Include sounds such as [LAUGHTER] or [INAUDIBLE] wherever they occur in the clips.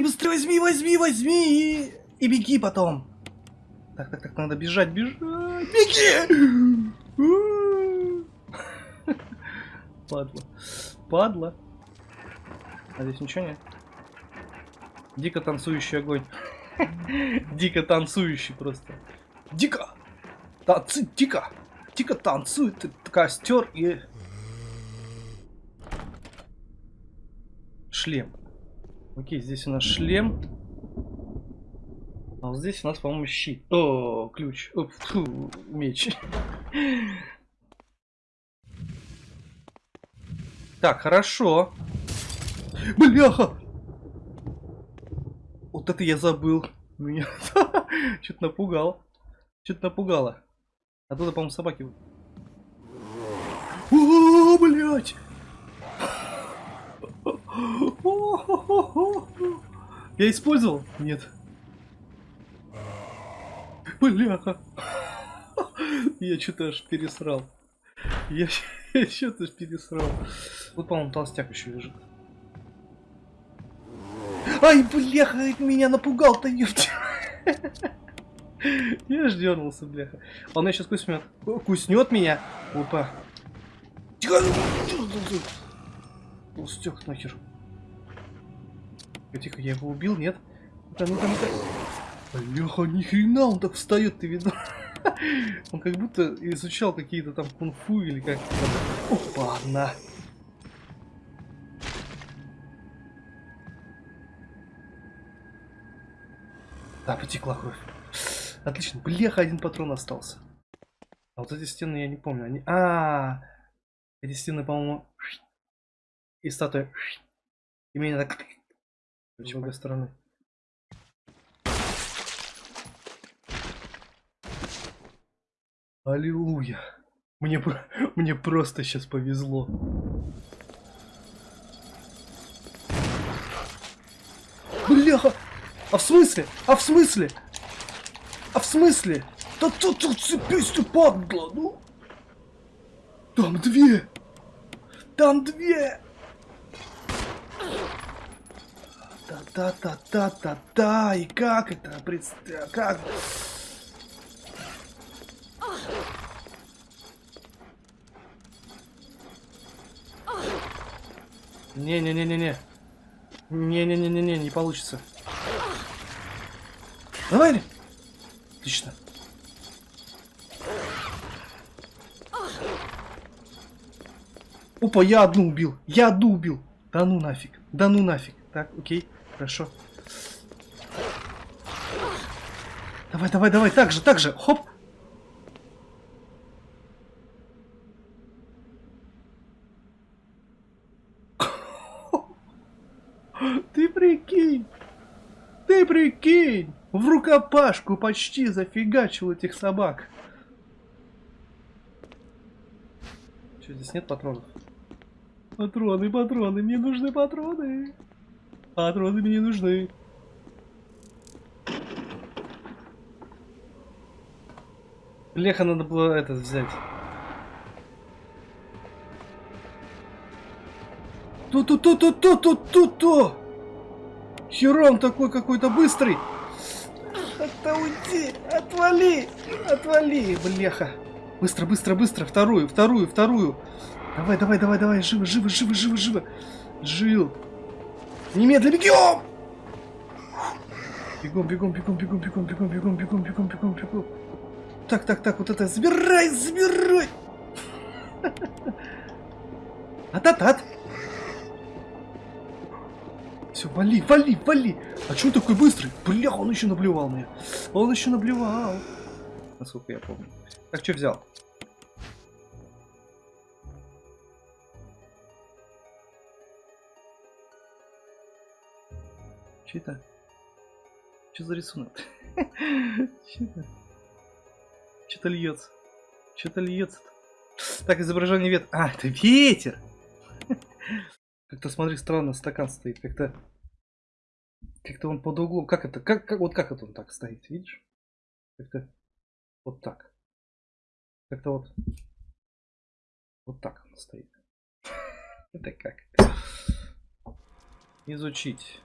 быстрее, быстрее, возьми, возьми, возьми. И, и беги потом. Так, так, так, надо бежать, бежать. Беги! Падла. Падла. А здесь ничего нет? Дико танцующий огонь. Дико танцующий просто. Дико! Танцы, дико! Дико танцует костер и... Шлем. Окей, здесь у нас шлем. А вот здесь у нас, по-моему, щит. О, ключ. О, фу, меч. Так, хорошо. Бляха! Вот это я забыл. Меня [LAUGHS] что-то напугал. Что-то напугало. Оттуда, по-моему, собаки. О, блядь! Я использовал? Нет. Бляха. Я что-то аж пересрал. Я, [LAUGHS] что-то пересрал. Вот, по-моему, толстяк еще лежит. Ай, бляха, меня напугал-то, ёпта. [LAUGHS] Я ж дернулся, бляха. Он меня сейчас куснет. Куснет меня. Опа. Толстяк нахер. Тихо, я его убил, нет? Ну-ка, ну-ка, ну-ка. Бляха, нихрена он так встает, ты видно? [LAUGHS] Он как будто изучал какие-то там кунг-фу или как-то там. На. Да, потекла кровь. Отлично. Блеха, один патрон остался. А вот эти стены я не помню. Они... А, -а, -а. эти стены, по-моему, и статуя. И меня так с обе стороны. Аллилуйя. Мне, [LAUGHS] мне просто сейчас повезло. Бляха! А в смысле? А в смысле? А в смысле? Да тут тут цепись ты падла, ну? Там две! Там две! Та-та-та-та-та-та! И как это? Представь, как? Не-не-не-не-не. Не-не-не-не-не, не получится. Давай! Отлично. Опа, я одну убил. Я одну убил. Да ну нафиг. Да ну нафиг. Так, окей. Хорошо. Давай, давай, давай. Так же, так же. Хоп. [LAUGHS] Ты прикинь. Ты прикинь. В рукопашку почти зафигачил этих собак. Что, здесь нет патронов? Патроны, патроны, мне нужны патроны. Патроны мне нужны. Леха надо было этот взять. Ту-ту-ту-ту-ту-ту-ту-ту! Херон такой какой-то быстрый! Да уйди! Отвали! Отвали, бляха! Быстро, быстро, быстро! Вторую, вторую, вторую! Давай, давай, давай, давай! Живо, живо, живо, живо, живо! Жил! Немедленно бегем! Бегом, бегом, бегом, бегом, бегом, бегом, бегом, бегом, бегом, бегом, бегом. Так, так, так, вот это забирай, забирай! Ататат! Все, вали, вали, вали. А он такой быстрый? Бля, он еще наблевал мне. Он еще наблевал. Насколько я помню. Так, что взял? Что это? Что за рисунок? [LAUGHS] Что это? Что-то льется. Что-то льется. -то. Так, изображение ветра. А, это ветер! [LAUGHS] Как-то, смотри, странно стакан стоит. Как-то... Как-то он под углом. Как это? Как, как, вот как это он так стоит, видишь? Как-то вот так. Как-то вот... Вот так он стоит. [LAUGHS] Это как? Изучить.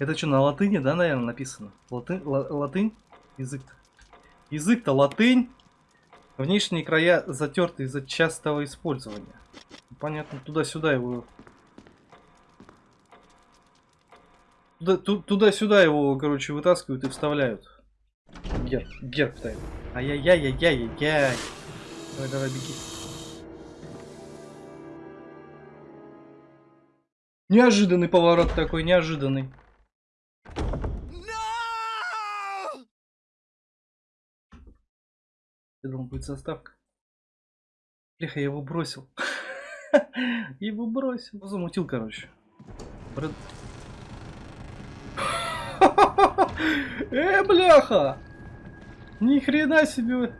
Это что, на латыни, да, наверное, написано? Латы... ла- Латынь? Язык. Язык-то латынь. Внешние края затерты из-за частого использования. Понятно, туда-сюда его... Туда- ту- Туда-сюда его, короче, вытаскивают и вставляют. Герб, герб ставят. Ай-яй-яй-яй-яй-яй. Давай, давай, беги. Неожиданный поворот такой, неожиданный. Я думал, будет заставка. Бляха, я его бросил. [LAUGHS] Его бросил. Замутил, короче. Брэд- [LAUGHS] Э, бляха! Ни хрена себе!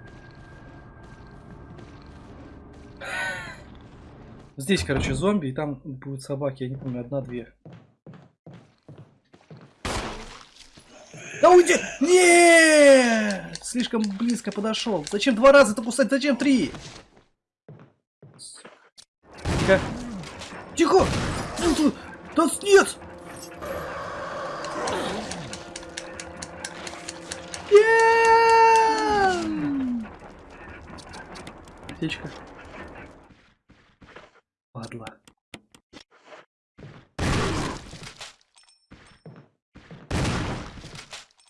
Здесь, короче, зомби, и там будут собаки, я не помню, одна-две. Да уйди! Нет! Слишком близко подошел. Зачем два раза-то кусать? Зачем три? Тихо. Тихо! Да нет! Нет! Аптечка. Падла.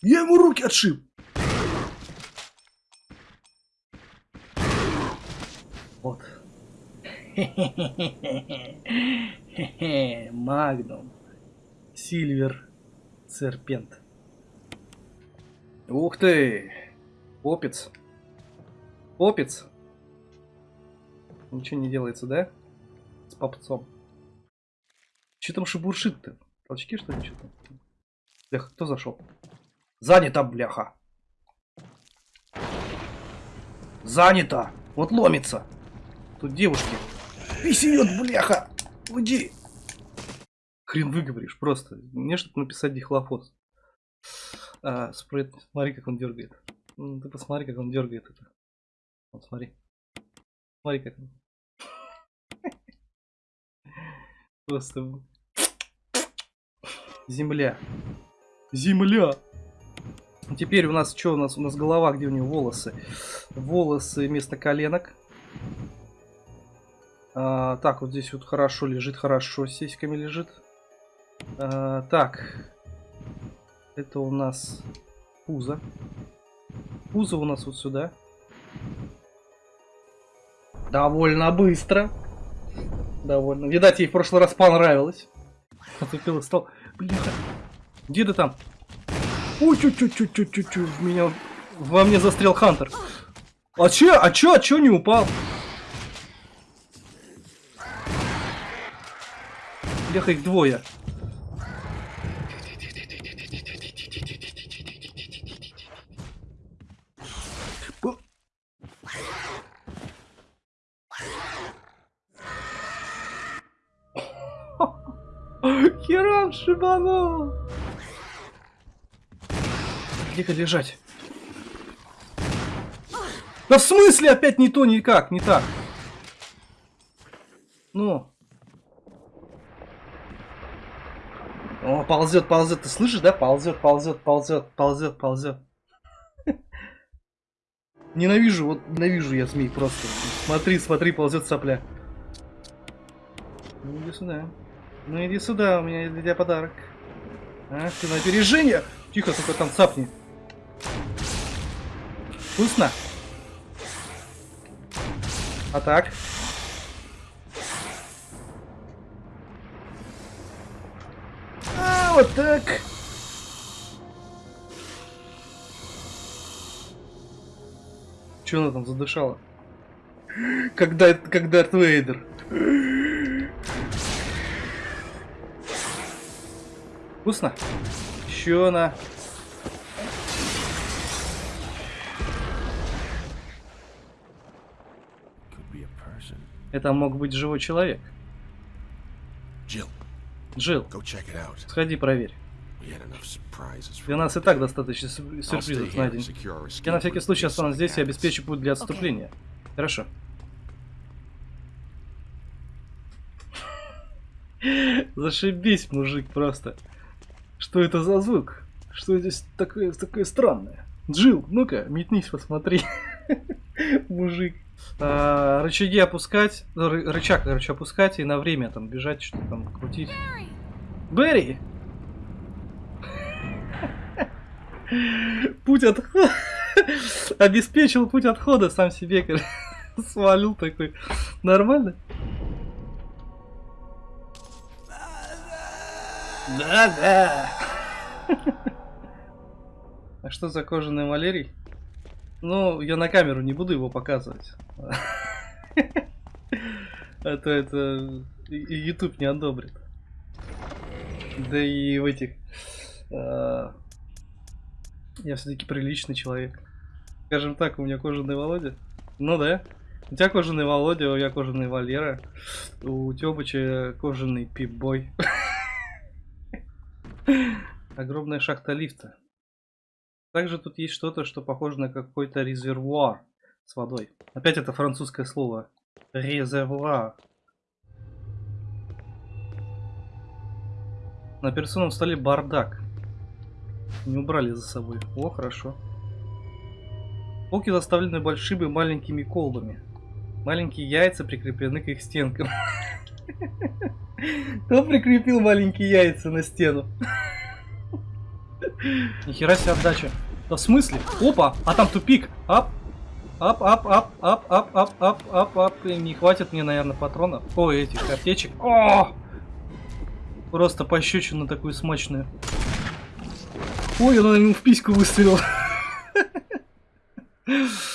Я ему руки отшиб. Вот. [LAUGHS] Магнум. Сильвер. Серпент. Ух ты! Попец. Попец. Ничего не делается, да? С попцом. Че там шебуршит-то? Толчки что ли что-то? Бляха, кто зашел? Занято, бляха. Занято. Вот ломится. Тут девушки. Писает, бляха. Уйди. Хрен выговоришь, просто. Мне что-то написать дихлофос. А, спрейт, смотри, как он дергает. Ты посмотри, как он дергает это. Вот, смотри. Смотри, как он. Просто... Земля. Земля. Теперь у нас что у нас? У нас голова, где у него волосы? Волосы вместо коленок. А, так, вот здесь вот хорошо лежит, хорошо с сиськами лежит. А, так. Это у нас пузо. Пузо у нас вот сюда. Довольно быстро. Довольно. Видать, ей в прошлый раз понравилось. Отупил и стал. Бляха. Где ты там? Ой, чуть чуть чуть чуть чуть чуть В меня... Во мне застрял Хантер. А че? А че? А че не упал? Бляха, их двое. Херам шибанул. Где-ка лежать. Да в смысле опять не то, никак, не так? Ну. О, ползет, ползет. Ты слышишь, да? Ползет, ползет, ползет, ползет, ползет. [LAUGHS] Ненавижу, вот ненавижу я змей просто. Смотри, смотри, ползет сопля. Ну иди сюда. Ну иди сюда, у меня для тебя подарок. А, ты на опережение? Тихо, только там цапни. Вкусно? А так? А, вот так. Че она там задышала? Когда, как Дарт Вейдер. Вкусно? Еще она. Это мог быть живой человек. Jill, Джилл, сходи проверь. Для нас и так достаточно сюрпризов на день. Я на всякий случай останусь здесь и обеспечу путь для отступления. Хорошо. Зашибись, мужик, просто. Что это за звук? Что здесь такое, такое странное? Джил, ну-ка, метнись, посмотри. [LAUGHS] Мужик. А, рычаги опускать, ры- рычаг, короче, опускать и на время там бежать, что там крутить. Берри! [LAUGHS] Путь отхода. [LAUGHS] Обеспечил путь отхода сам себе, короче. [LAUGHS] Свалил такой. Нормально? Да-да. А что за кожаный Валерий? Ну, я на камеру не буду его показывать. Это это и- и YouTube не одобрит. Да и в этих. а, Я все-таки приличный человек. Скажем так, у меня кожаный Володя. Ну да. У тебя кожаный Володя, у меня кожаный Валера. У Тёбыча кожаный Пип-бой. [LAUGHS] Огромная шахта лифта. Также тут есть что-то, что похоже на какой-то резервуар с водой. Опять это французское слово. Резервуар. На операционном столе бардак. Не убрали за собой. О, хорошо. Полки заставлены большими маленькими колбами. Маленькие яйца прикреплены к их стенкам. [LAUGHS] Кто прикрепил маленькие яйца на стену? [LAUGHS] Нихера себе отдача. Да в смысле? Опа, а там тупик. Ап. Ап, ап, ап, ап, ап, ап, ап, ап, ап. Не хватит мне, наверное, патронов. Ой, этих аптечек. О! Просто пощечину такую смачную. Ой, она ему в письку выстрелила. [LAUGHS]